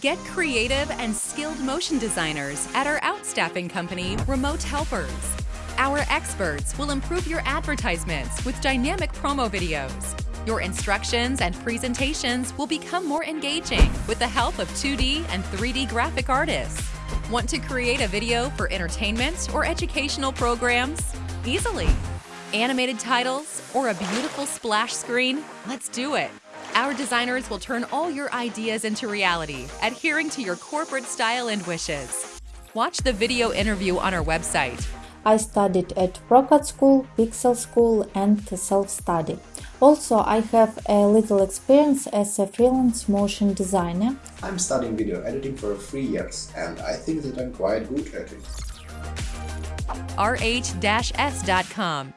Get creative and skilled motion designers at our outstaffing company, Remote Helpers. Our experts will improve your advertisements with dynamic promo videos. Your instructions and presentations will become more engaging with the help of 2D and 3D graphic artists. Want to create a video for entertainment or educational programs? Easily. Animated titles or a beautiful splash screen? Let's do it. Our designers will turn all your ideas into reality, adhering to your corporate style and wishes. Watch the video interview on our website. I studied at Procad School, Pixel School and self-study. Also, I have a little experience as a freelance motion designer. I'm studying video editing for three years and I think that I'm quite good at it. rh-s.com